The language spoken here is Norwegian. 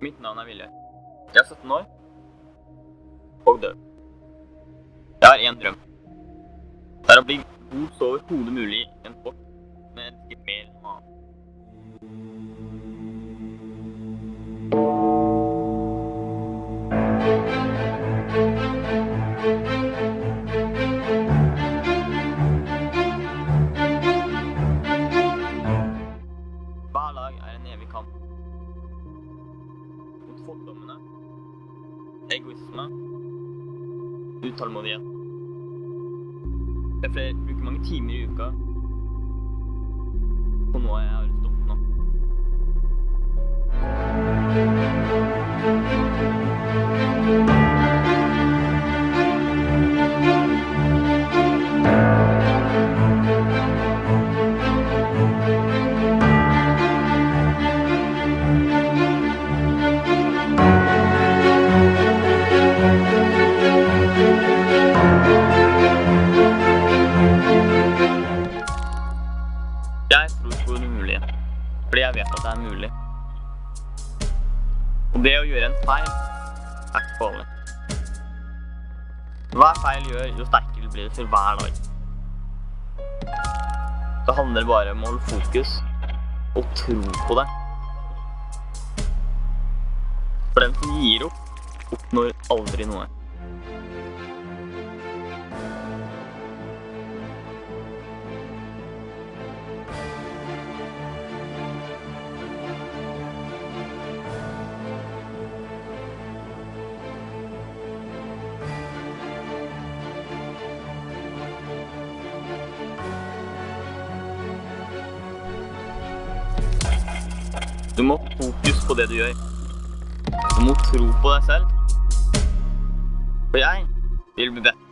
Mitt navn er Vilje. Jeg er 17 år og død. Jeg har én drøm. Det er å bli god så overhodet mulig i en sport, men ikke mer enn annet. Hver dag er en evig kamp. Fordommene, egoisme, utålmodighet. Jeg flere bruker mange timer i uka. På noe jeg fordi jeg vet at det er mulig. Og det å gjøre en feil er ikke farlig. Hver feil gjør, jo sterkere blir det for hver dag. Det handler bare om å holde fokus og tro på det. For den som gir opp, oppnår aldri noe. Du må ha fokus på det du gjør. Du må tro på deg selv. For jeg vil bli bedt